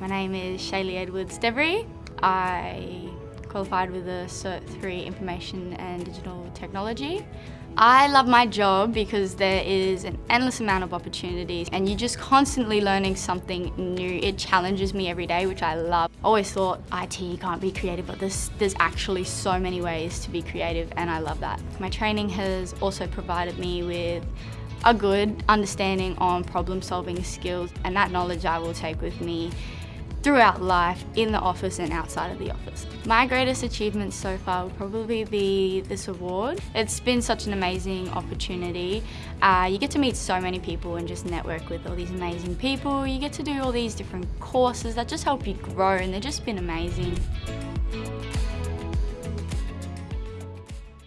My name is Shaylee Edwards Devery. I qualified with a Cert 3 Information and Digital Technology. I love my job because there is an endless amount of opportunities and you're just constantly learning something new. It challenges me every day, which I love. Always thought IT can't be creative, but there's, there's actually so many ways to be creative and I love that. My training has also provided me with a good understanding on problem solving skills and that knowledge I will take with me throughout life, in the office and outside of the office. My greatest achievement so far would probably be this award. It's been such an amazing opportunity. Uh, you get to meet so many people and just network with all these amazing people. You get to do all these different courses that just help you grow and they've just been amazing.